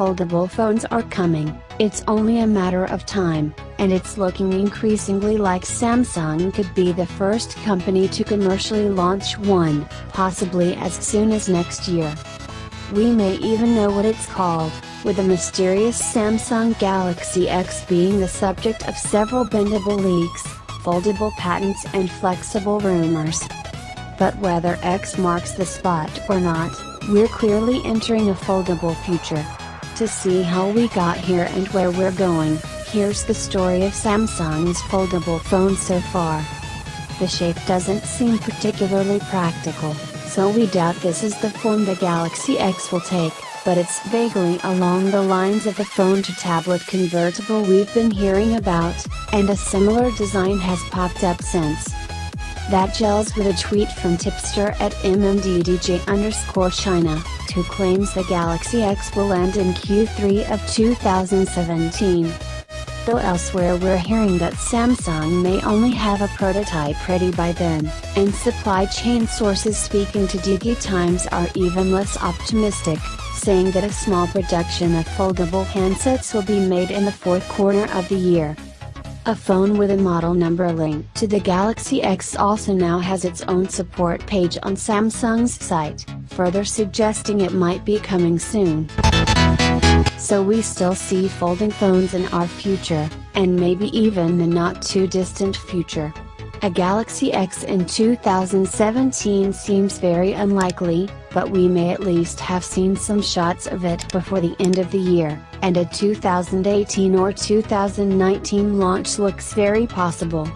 foldable phones are coming, it's only a matter of time, and it's looking increasingly like Samsung could be the first company to commercially launch one, possibly as soon as next year. We may even know what it's called, with the mysterious Samsung Galaxy X being the subject of several bendable leaks, foldable patents and flexible rumors. But whether X marks the spot or not, we're clearly entering a foldable future. To see how we got here and where we're going, here's the story of Samsung's foldable phone so far. The shape doesn't seem particularly practical, so we doubt this is the form the Galaxy X will take but it's vaguely along the lines of the phone to tablet convertible we've been hearing about, and a similar design has popped up since. That gels with a tweet from tipster at MMDDJ underscore China, who claims the Galaxy X will land in Q3 of 2017. Though elsewhere we're hearing that Samsung may only have a prototype ready by then, and supply chain sources speaking to DigiTimes are even less optimistic saying that a small production of foldable handsets will be made in the fourth quarter of the year. A phone with a model number linked to the Galaxy X also now has its own support page on Samsung's site, further suggesting it might be coming soon. So we still see folding phones in our future, and maybe even the not too distant future. A Galaxy X in 2017 seems very unlikely, but we may at least have seen some shots of it before the end of the year, and a 2018 or 2019 launch looks very possible.